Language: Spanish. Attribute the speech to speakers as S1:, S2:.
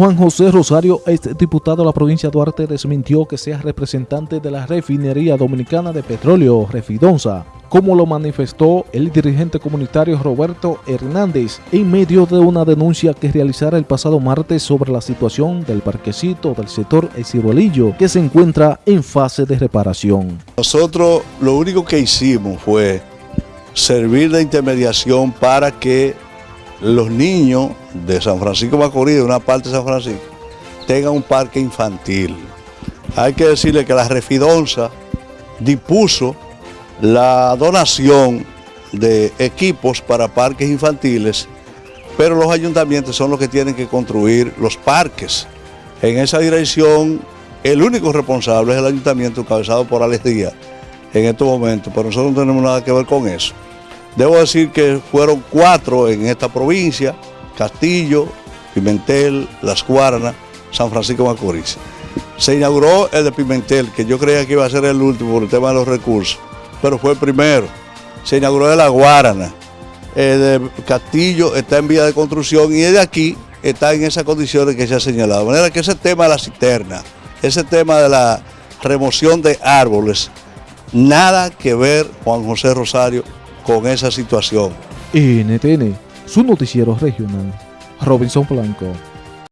S1: Juan José Rosario, ex diputado de la provincia de Duarte, desmintió que sea representante de la refinería dominicana de petróleo, Refidonza, como lo manifestó el dirigente comunitario Roberto Hernández en medio de una denuncia que realizara el pasado martes sobre la situación del parquecito del sector El Ciruelillo, que se encuentra en fase de reparación.
S2: Nosotros lo único que hicimos fue servir de intermediación para que los niños de San Francisco Macorís, de una parte de San Francisco, tengan un parque infantil. Hay que decirle que la Refidonza dispuso la donación de equipos para parques infantiles, pero los ayuntamientos son los que tienen que construir los parques. En esa dirección, el único responsable es el ayuntamiento encabezado por Alex Díaz en estos momentos, pero nosotros no tenemos nada que ver con eso. Debo decir que fueron cuatro en esta provincia, Castillo, Pimentel, Las Guaranas, San Francisco Macorís. Se inauguró el de Pimentel, que yo creía que iba a ser el último por el tema de los recursos, pero fue el primero. Se inauguró el de La Guarana. El de Castillo está en vía de construcción y el de aquí está en esas condiciones que se ha señalado. De manera que ese tema de la cisterna, ese tema de la remoción de árboles, nada que ver Juan José Rosario con esa situación.
S1: NTN, su noticiero regional, Robinson Blanco.